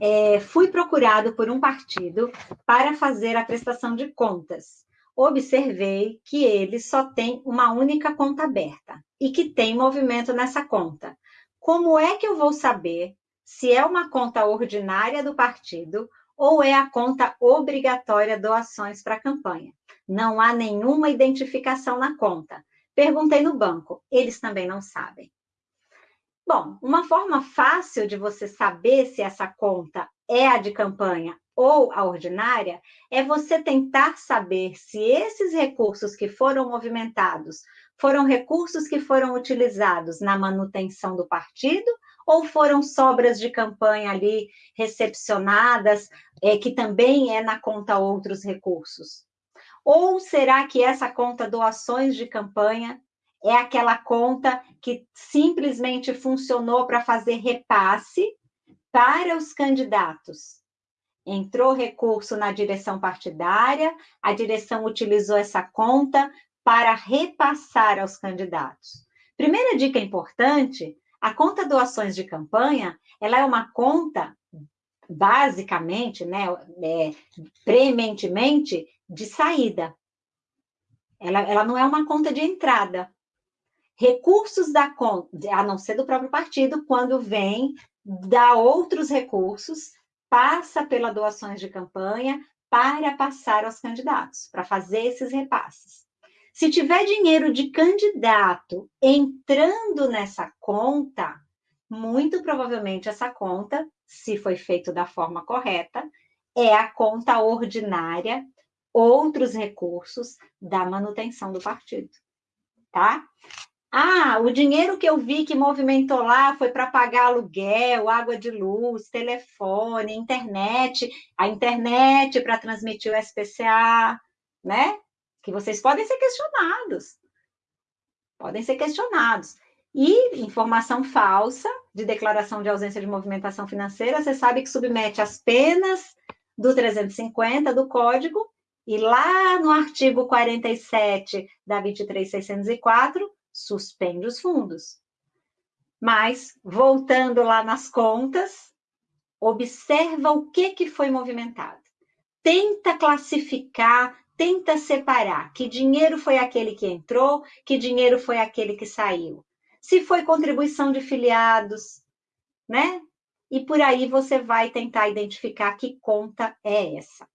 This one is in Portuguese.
é, fui procurado por um partido para fazer a prestação de contas. Observei que ele só tem uma única conta aberta e que tem movimento nessa conta. Como é que eu vou saber se é uma conta ordinária do partido ou é a conta obrigatória doações para a campanha? Não há nenhuma identificação na conta. Perguntei no banco, eles também não sabem. Bom, uma forma fácil de você saber se essa conta é a de campanha ou a ordinária é você tentar saber se esses recursos que foram movimentados foram recursos que foram utilizados na manutenção do partido ou foram sobras de campanha ali recepcionadas, é, que também é na conta outros recursos? Ou será que essa conta doações de campanha é aquela conta que simplesmente funcionou para fazer repasse para os candidatos. Entrou recurso na direção partidária, a direção utilizou essa conta para repassar aos candidatos. Primeira dica importante, a conta doações de campanha, ela é uma conta basicamente, né, é, prementemente, de saída. Ela, ela não é uma conta de entrada recursos da a não ser do próprio partido, quando vem dá outros recursos, passa pela doações de campanha para passar aos candidatos, para fazer esses repasses. Se tiver dinheiro de candidato entrando nessa conta, muito provavelmente essa conta, se foi feito da forma correta, é a conta ordinária, outros recursos da manutenção do partido, tá? Ah, o dinheiro que eu vi que movimentou lá foi para pagar aluguel, água de luz, telefone, internet, a internet para transmitir o SPCA, né? Que vocês podem ser questionados. Podem ser questionados. E informação falsa de declaração de ausência de movimentação financeira, você sabe que submete as penas do 350 do Código, e lá no artigo 47 da 23604, suspende os fundos. Mas, voltando lá nas contas, observa o que, que foi movimentado. Tenta classificar, tenta separar que dinheiro foi aquele que entrou, que dinheiro foi aquele que saiu. Se foi contribuição de filiados, né? E por aí você vai tentar identificar que conta é essa.